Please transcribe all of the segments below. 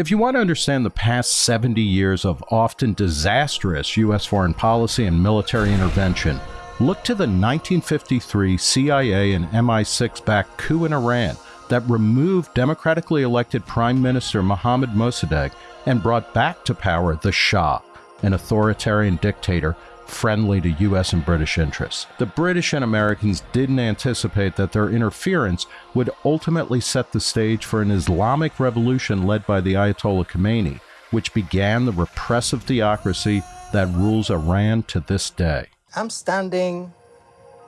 If you want to understand the past 70 years of often disastrous U.S. foreign policy and military intervention, look to the 1953 CIA and MI6 backed coup in Iran that removed democratically elected Prime Minister Mohammad Mossadegh and brought back to power the Shah, an authoritarian dictator friendly to US and British interests. The British and Americans didn't anticipate that their interference would ultimately set the stage for an Islamic revolution led by the Ayatollah Khomeini, which began the repressive theocracy that rules Iran to this day. I'm standing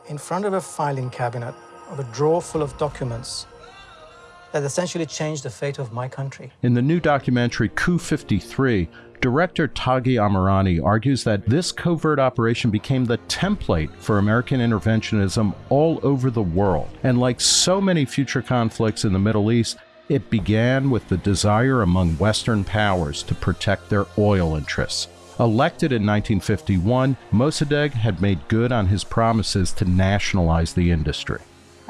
in front of a filing cabinet of a drawer full of documents that essentially changed the fate of my country. In the new documentary Coup 53, Director Taghi Amirani argues that this covert operation became the template for American interventionism all over the world. And like so many future conflicts in the Middle East, it began with the desire among Western powers to protect their oil interests. Elected in 1951, Mossadegh had made good on his promises to nationalize the industry.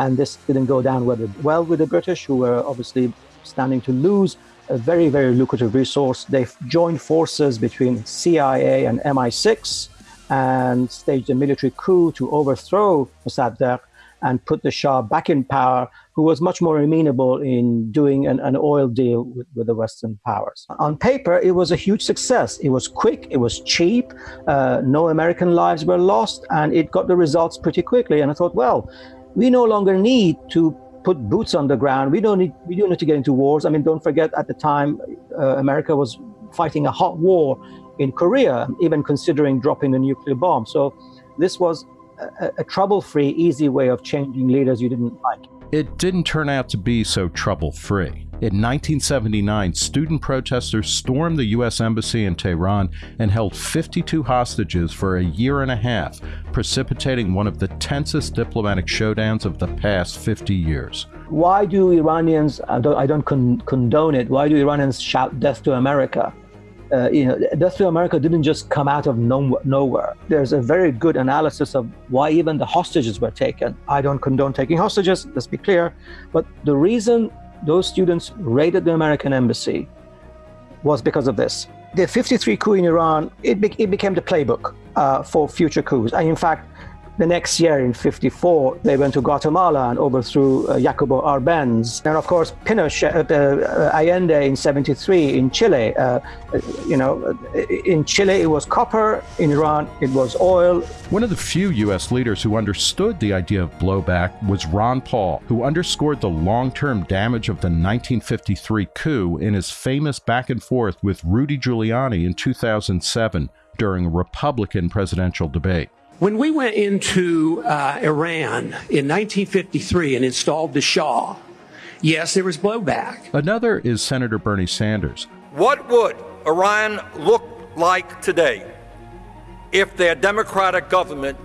And this didn't go down well with the British, who were obviously standing to lose a very, very lucrative resource. They've joined forces between CIA and MI6 and staged a military coup to overthrow Mossadegh and put the Shah back in power, who was much more amenable in doing an, an oil deal with, with, the Western powers. On paper, it was a huge success. It was quick, it was cheap, uh, no American lives were lost, and it got the results pretty quickly. And I thought, well, we no longer need to put boots on the ground. We don't need we don't need to get into wars. I mean, don't forget at the time uh, America was fighting a hot war in Korea, even considering dropping a nuclear bomb. So this was a, a trouble-free, easy way of changing leaders you didn't like. It didn't turn out to be so trouble-free. In 1979, student protesters stormed the U.S. Embassy in Tehran and held 52 hostages for a year and a half, precipitating one of the tensest diplomatic showdowns of the past 50 years. Why do Iranians, I don't, I don't con condone it, why do Iranians shout death to America? Uh, you know, Death to America didn't just come out of no, nowhere. There's a very good analysis of why even the hostages were taken. I don't condone taking hostages, let's be clear. But the reason those students raided the American embassy was because of this. The 53 coup in Iran, it, be it became the playbook uh, for future coups. And in fact, the next year in 54, they went to Guatemala and overthrew uh, Jacobo Arbenz. And of course, Pinochet, uh, uh Allende in 73 in Chile. Uh, uh, you know, in Chile it was copper, in Iran it was oil. One of the few U.S. leaders who understood the idea of blowback was Ron Paul, who underscored the long-term damage of the 1953 coup in his famous back and forth with Rudy Giuliani in 2007 during a Republican presidential debate. When we went into uh, Iran in 1953 and installed the Shah, yes, there was blowback. Another is Senator Bernie Sanders. What would Iran look like today if their democratic government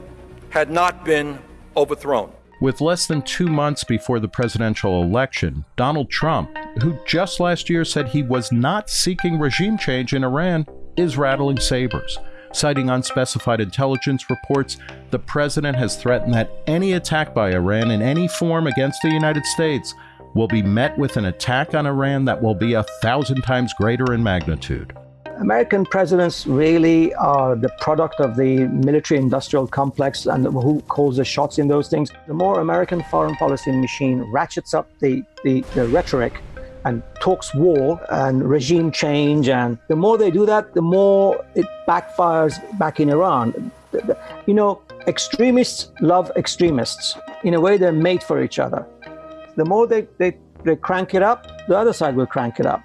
had not been overthrown? With less than two months before the presidential election, Donald Trump, who just last year said he was not seeking regime change in Iran, is rattling sabers. Citing unspecified intelligence reports, the president has threatened that any attack by Iran in any form against the United States will be met with an attack on Iran that will be a thousand times greater in magnitude. American presidents really are the product of the military industrial complex and who calls the shots in those things. The more American foreign policy machine ratchets up the, the, the rhetoric and talks war and regime change. And the more they do that, the more it backfires back in Iran. You know, extremists love extremists. In a way, they're made for each other. The more they, they, they crank it up, the other side will crank it up.